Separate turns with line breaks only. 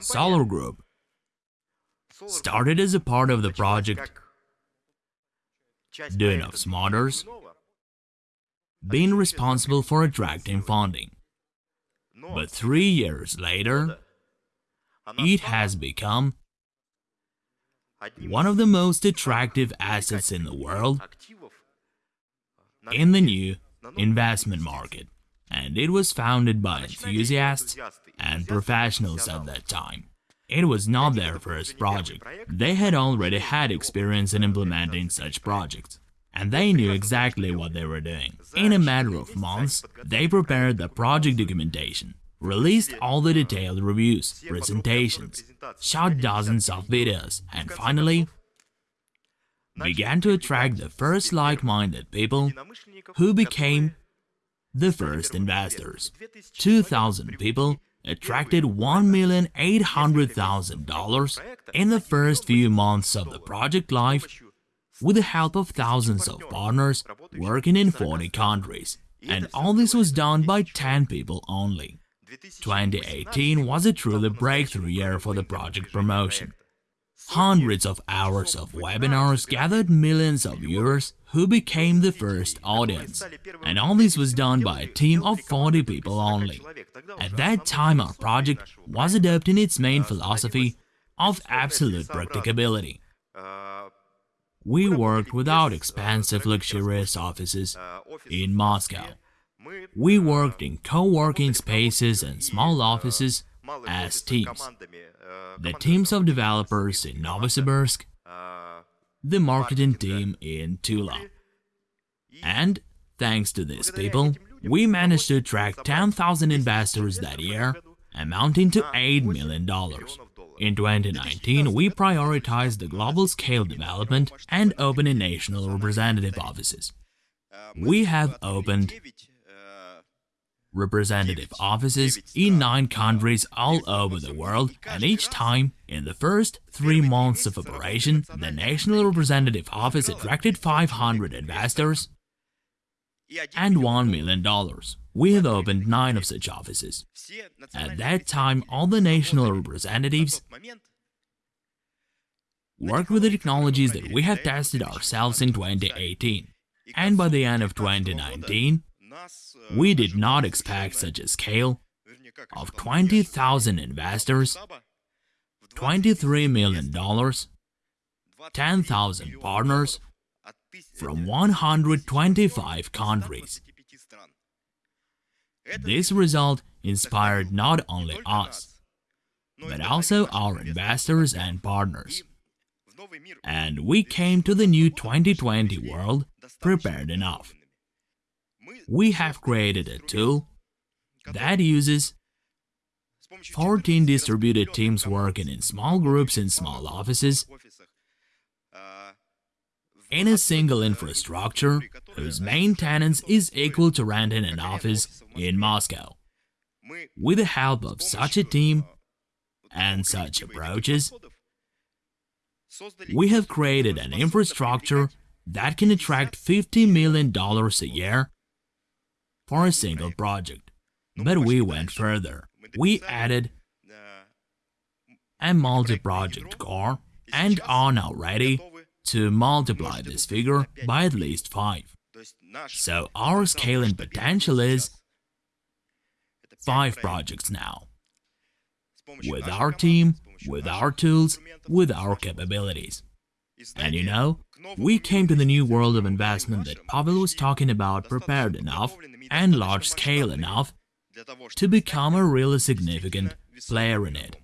Solar Group started as a part of the project Duyunov's Motors, being responsible for attracting funding. But three years later, it has become one of the most attractive assets in the world in the new investment market, and it was founded by enthusiasts and professionals at that time. It was not their first project. They had already had experience in implementing such projects, and they knew exactly what they were doing. In a matter of months, they prepared the project documentation, released all the detailed reviews, presentations, shot dozens of videos, and finally began to attract the first like-minded people who became the first investors. 2,000 people attracted $1,800,000 in the first few months of the project life with the help of thousands of partners working in 40 countries. And all this was done by 10 people only. 2018 was a truly breakthrough year for the project promotion. Hundreds of hours of webinars gathered millions of viewers who became the first audience, and all this was done by a team of 40 people only. At that time our project was adopting its main philosophy of absolute practicability. We worked without expensive luxurious offices in Moscow. We worked in co-working spaces and small offices as teams. The teams of developers in Novosibirsk, the marketing team in Tula. And, thanks to these people, we managed to attract 10,000 investors that year, amounting to $8 million. In 2019, we prioritized the global scale development and opening national representative offices. We have opened representative offices in nine countries all over the world, and each time, in the first three months of operation, the National Representative Office attracted 500 investors and $1 million. We have opened nine of such offices. At that time, all the national representatives worked with the technologies that we have tested ourselves in 2018. And by the end of 2019, we did not expect such a scale. Of 20,000 investors, $23 million, 10,000 partners from 125 countries. This result inspired not only us, but also our investors and partners. And we came to the new 2020 world prepared enough we have created a tool that uses 14 distributed teams working in small groups in small offices in a single infrastructure whose maintenance is equal to renting an office in Moscow. With the help of such a team and such approaches, we have created an infrastructure that can attract $50 million a year for a single project. But we went further. We added a multi-project core and are now ready to multiply this figure by at least 5. So our scaling potential is 5 projects now. With our team, with our tools, with our capabilities. And you know, we came to the new world of investment that Pavel was talking about prepared enough and large-scale enough to become a really significant player in it.